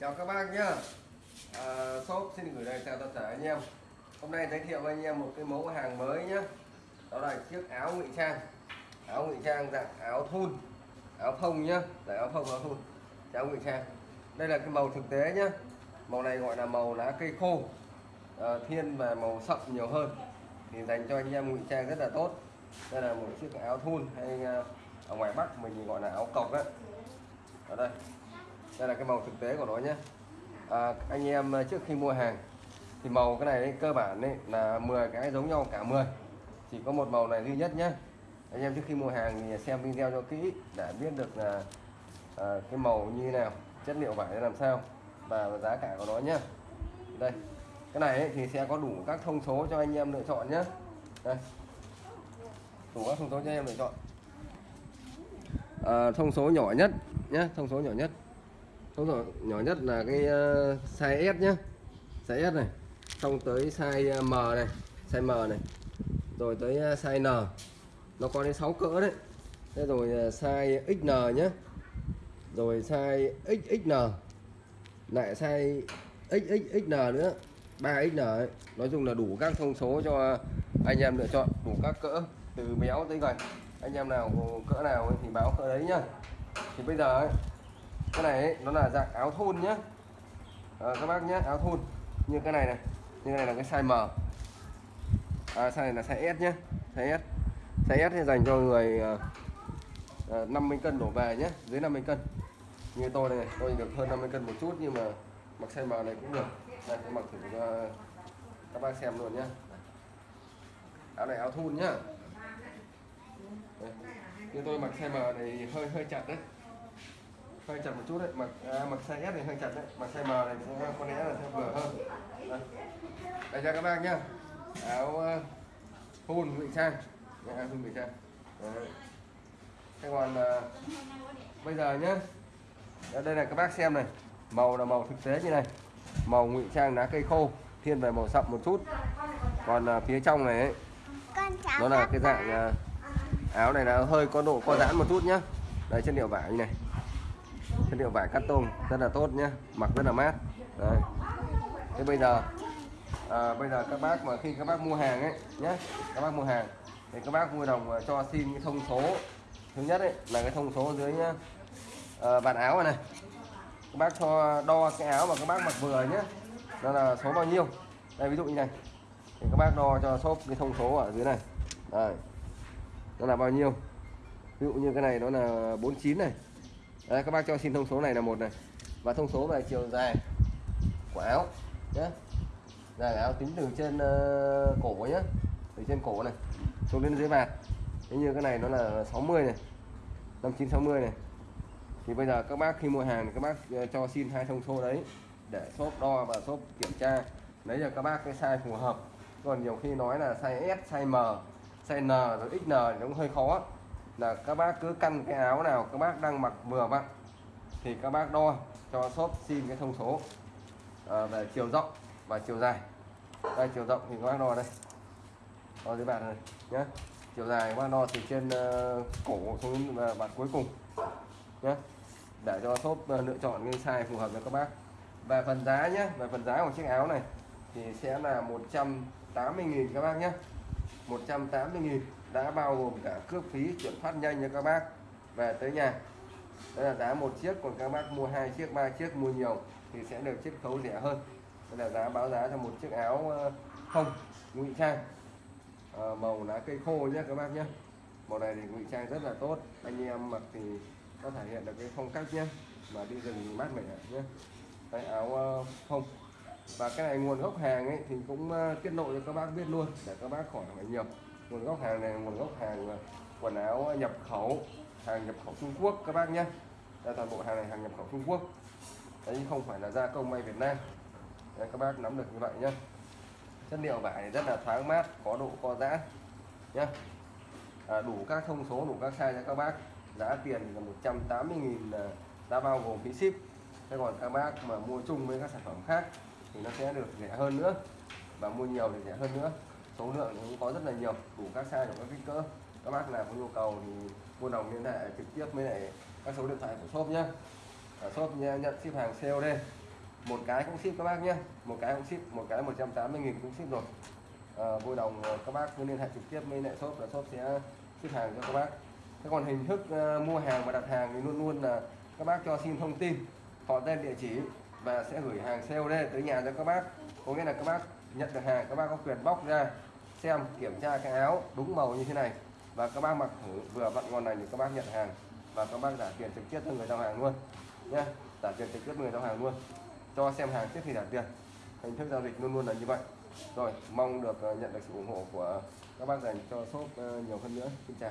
chào các bác nhá. À, shop xin gửi lời chào tất cả anh em. Hôm nay giới thiệu với anh em một cái mẫu hàng mới nhá. Đó là chiếc áo ngụy trang. Áo ngụy trang dạng áo thun áo phông nhá. Dạng áo phông áo thun áo ngụy trang. Đây là cái màu thực tế nhá. Màu này gọi là màu lá cây khô. À, thiên và màu sậm nhiều hơn. Thì dành cho anh em ngụy trang rất là tốt. Đây là một chiếc áo thun hay à, ở ngoài bắc mình gọi là áo cộc á. Ở đây đây là cái màu thực tế của nó nhé. À, anh em à, trước khi mua hàng thì màu cái này ấy, cơ bản ấy, là 10 cái giống nhau cả 10 chỉ có một màu này duy nhất nhé. Anh em trước khi mua hàng thì xem video cho kỹ để biết được là à, cái màu như thế nào chất liệu vải làm sao và giá cả của nó nhé. Đây cái này ấy, thì sẽ có đủ các thông số cho anh em lựa chọn nhé. Đây đủ các thông số cho anh em lựa chọn. À, thông số nhỏ nhất nhé thông số nhỏ nhất thông rồi nhỏ nhất là cái uh, size S nhé size S này xong tới size ờ, M này size M này. Rồi tới ờ, size N. Nó có đến 6 cỡ đấy. Thế rồi size XN nhé rồi size XXN lại size XXXN nữa. 3XN ấy. nói chung là đủ các thông số cho anh em lựa chọn đủ các cỡ từ béo tới gầy. Anh em nào cỡ nào thì báo cỡ đấy nhá. Thì bây giờ ấy, cái này ấy, nó là dạng áo thun nhá. À, các bác nhé áo thun. Như cái này này như cái này là cái size M. À, size này là size S nhá size S. Size S thì dành cho người ờ, ờ, à, 50 cân đổ về nhé dưới 50 cân. Như tôi này tôi được hơn 50 cân một chút nhưng mà mặc size M này cũng được. Đây tôi mặc thử cho các bác xem luôn nhá. Áo này áo thun nhá. Đây. như tôi mặc size M này hơi hơi chặt đấy hơi chặt một chút đấy mặc à, mặc size S này hơi chặt đấy mặc size M này sẽ có lẽ là sẽ vừa hơn. Đây, đây cho các bác nhá. Áo uh, thun ngụy trang. Áo thun ngụy trang. Đấy. thế còn uh, bây giờ nhá. Đây là các bác xem này. Màu là màu thực tế như này. Màu ngụy trang lá cây khô thiên về màu sậm một chút. Còn uh, phía trong này ấy, nó là cái dạng uh, áo này là hơi có độ co giãn một chút nhá. Đây chất liệu vải như này chất liệu vải cắt tôm rất là tốt nhé mặc rất là mát. Đấy. thế bây giờ à, bây giờ các bác mà khi các bác mua hàng ấy nhé các bác mua hàng thì các bác vui lòng à, cho xin cái thông số. Thứ nhất ấy là cái thông số dưới nhá. À, bàn áo này, này. Các bác cho đo cái áo mà các bác mặc vừa nhé đó là số bao nhiêu. Đây ví dụ như này. Thì các bác đo cho shop cái thông số ở dưới này. Đây. Nó là bao nhiêu. Ví dụ như cái này nó là 49 này. Đây, các bác cho xin thông số này là một này. Và thông số về chiều dài của áo nhé dài áo tính từ trên uh, cổ nhé từ trên cổ này xuống đến dưới vạt. Thế như cái này nó là 60 này 59 60 này. Thì bây giờ các bác khi mua hàng thì các bác ờ, cho xin hai thông số đấy để shop đo và shop kiểm tra. Lấy cho các bác cái size phù hợp. Còn nhiều khi nói là size S size M size N rồi XN thì cũng hơi khó là các bác cứ căn cái áo nào các bác đang mặc vừa vặn thì các bác đo cho shop xin cái thông số à, về chiều rộng và chiều dài. Đây chiều rộng thì các bác đo đây. Đo dưới bàn này nhé chiều dài các bác đo từ trên uh, cổ xuống uh, ờ, bàn cuối cùng nhé để cho shop uh, lựa chọn cái size phù hợp với các bác. Về phần giá nhé về phần giá của chiếc áo này thì sẽ là 180.000 các bác nhé 180.000 đã bao gồm cả cước phí chuyển phát nhanh cho các bác. Về tới nhà. Đây là giá một chiếc còn các bác mua hai chiếc ba chiếc mua nhiều thì sẽ được chiết khấu rẻ hơn. Đây là giá báo giá cho một chiếc áo ờ, không ngụy trang. À, màu lá cây khô nhé các bác nhé màu này thì ngụy trang rất là tốt. Anh em mặc thì có thể hiện được cái phong cách nhé mà đi rừng thì mát mẻ nhé cái áo ờ, không và cái này nguồn gốc hàng ấy thì cũng tiết lộ cho các bác biết luôn để các bác khỏi phải nhiều nguồn gốc hàng này nguồn gốc hàng à, quần áo nhập khẩu hàng nhập khẩu Trung Quốc các bác nhé. Đây toàn bộ hàng này hàng nhập khẩu Trung Quốc. Đấy không phải là gia công may Việt Nam. Đấy, các bác nắm được như vậy nhé. Chất liệu vải rất là thoáng mát có độ co giãn nhé. À, đủ các thông số đủ các size cho các bác. Giá tiền là 180.000 đã à, bao gồm phí ship. Thế còn các bác mà mua chung với các sản phẩm khác thì nó sẽ được rẻ hơn nữa và mua nhiều thì rẻ hơn nữa số lượng cũng có rất là nhiều đủ các size đủ các kích cỡ. Các bác nào có nhu cầu thì mua đồng liên hệ trực tiếp với lại các số điện thoại của shop nhé. Ở shop nhận ship hàng COD một cái cũng ship các bác nhé. Một cái cũng ship một cái 180 nghìn cũng ship rồi. À, vui lòng ờ, các bác cứ liên hệ trực tiếp với lại shop là shop sẽ ship hàng cho các bác. Thế còn hình thức uh, mua hàng và đặt hàng thì luôn luôn là các bác cho xin thông tin họ tên địa chỉ và sẽ gửi hàng COD tới nhà cho các bác. Có nghĩa là các bác nhận được hàng các bác có quyền bóc ra xem, kiểm tra cái áo đúng màu như thế này. Và các bác mặc thử, vừa vặn ngon này thì các bác nhận hàng. Và các bác trả tiền trực tiếp cho người giao hàng luôn nhé trả tiền trực tiếp người giao hàng luôn. Cho xem hàng trước khi trả tiền. Hình thức giao dịch luôn luôn là như vậy. Rồi, mong được ờ, nhận được sự ủng hộ của các bác dành cho shop ờ, nhiều hơn nữa. Xin chào.